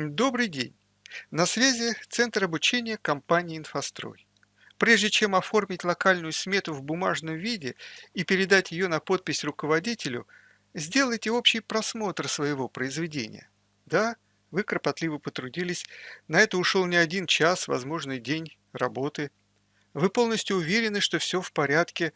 Добрый день! На связи Центр обучения компании «Инфострой». Прежде чем оформить локальную смету в бумажном виде и передать ее на подпись руководителю, сделайте общий просмотр своего произведения. Да, вы кропотливо потрудились, на это ушел не один час, возможно, день работы. Вы полностью уверены, что все в порядке,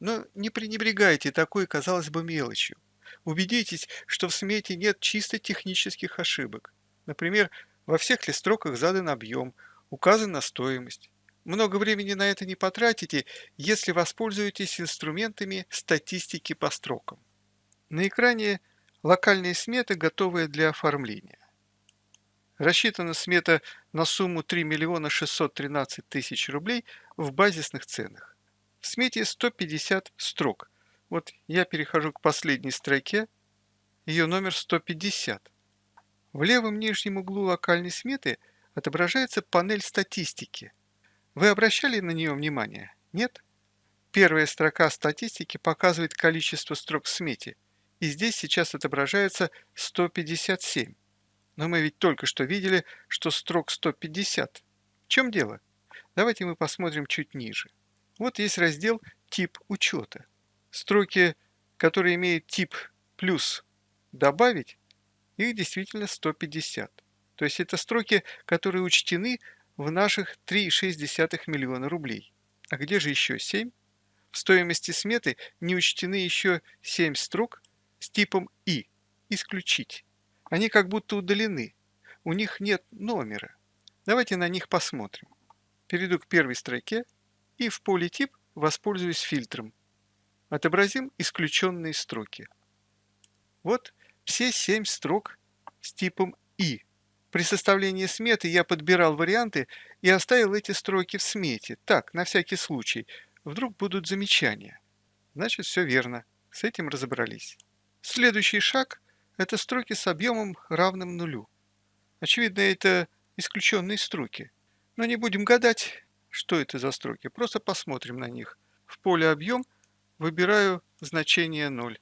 но не пренебрегайте такой, казалось бы, мелочью. Убедитесь, что в смете нет чисто технических ошибок. Например, во всех ли строках задан объем, указана стоимость. Много времени на это не потратите, если воспользуетесь инструментами статистики по строкам. На экране локальные сметы, готовые для оформления. Рассчитана смета на сумму 3 миллиона 613 тысяч рублей в базисных ценах. В смете 150 строк. Вот я перехожу к последней строке, ее номер 150. В левом нижнем углу локальной сметы отображается панель статистики. Вы обращали на нее внимание? Нет? Первая строка статистики показывает количество строк в смете, и здесь сейчас отображается 157. Но мы ведь только что видели, что строк 150. В чем дело? Давайте мы посмотрим чуть ниже. Вот есть раздел «Тип учета». Строки, которые имеют тип «плюс» «добавить» их действительно 150. То есть это строки, которые учтены в наших 3,6 миллиона рублей. А где же еще 7? В стоимости сметы не учтены еще 7 строк с типом «И» – «Исключить». Они как будто удалены. У них нет номера. Давайте на них посмотрим. Перейду к первой строке и в поле «Тип» воспользуюсь фильтром. Отобразим исключенные строки. Вот все семь строк с типом «И». При составлении сметы я подбирал варианты и оставил эти строки в смете. Так, на всякий случай. Вдруг будут замечания. Значит, все верно. С этим разобрались. Следующий шаг – это строки с объемом равным нулю. Очевидно, это исключенные строки. Но не будем гадать, что это за строки. Просто посмотрим на них. В поле «Объем» выбираю значение 0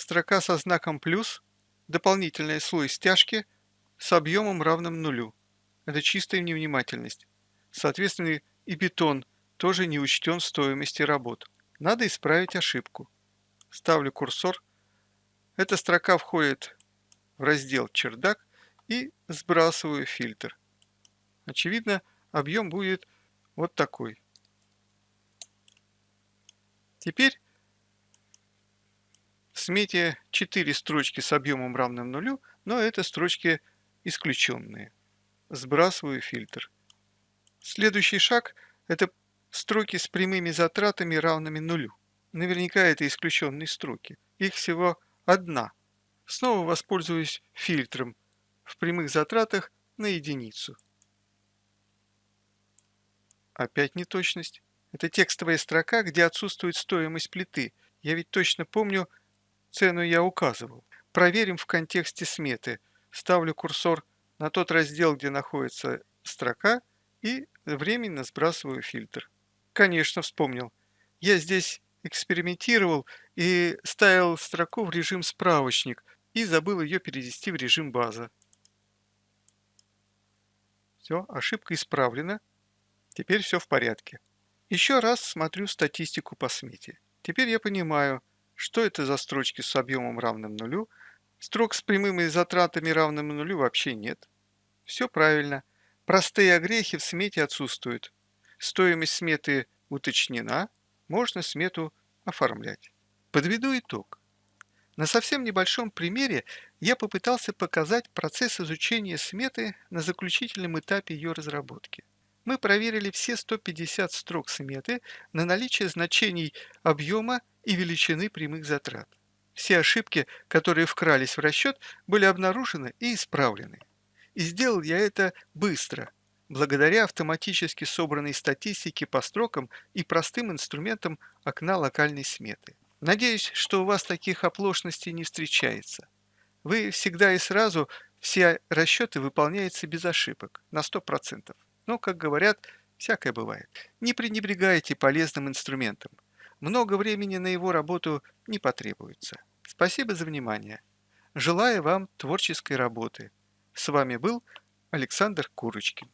строка со знаком плюс, дополнительный слой стяжки с объемом равным нулю. Это чистая невнимательность. Соответственно, и бетон тоже не учтен в стоимости работ. Надо исправить ошибку. Ставлю курсор. Эта строка входит в раздел «Чердак» и сбрасываю фильтр. Очевидно, объем будет вот такой. Теперь смете 4 строчки с объемом равным нулю, но это строчки исключенные. Сбрасываю фильтр. Следующий шаг – это строки с прямыми затратами равными нулю. Наверняка это исключенные строки. Их всего одна. Снова воспользуюсь фильтром в прямых затратах на единицу. Опять неточность. Это текстовая строка, где отсутствует стоимость плиты. Я ведь точно помню, Цену я указывал. Проверим в контексте сметы. Ставлю курсор на тот раздел, где находится строка, и временно сбрасываю фильтр. Конечно, вспомнил. Я здесь экспериментировал и ставил строку в режим справочник и забыл ее перевести в режим база. Все, ошибка исправлена. Теперь все в порядке. Еще раз смотрю статистику по смете. Теперь я понимаю, что это за строчки с объемом равным нулю? Строк с прямыми затратами равным нулю вообще нет. Все правильно. Простые огрехи в смете отсутствуют. Стоимость сметы уточнена, можно смету оформлять. Подведу итог. На совсем небольшом примере я попытался показать процесс изучения сметы на заключительном этапе ее разработки. Мы проверили все 150 строк сметы на наличие значений объема и величины прямых затрат. Все ошибки, которые вкрались в расчет, были обнаружены и исправлены. И сделал я это быстро, благодаря автоматически собранной статистике по строкам и простым инструментам окна локальной сметы. Надеюсь, что у вас таких оплошностей не встречается. Вы всегда и сразу все расчеты выполняются без ошибок, на 100%. Но, как говорят, всякое бывает. Не пренебрегайте полезным инструментом много времени на его работу не потребуется. Спасибо за внимание. Желаю вам творческой работы. С вами был Александр Курочкин.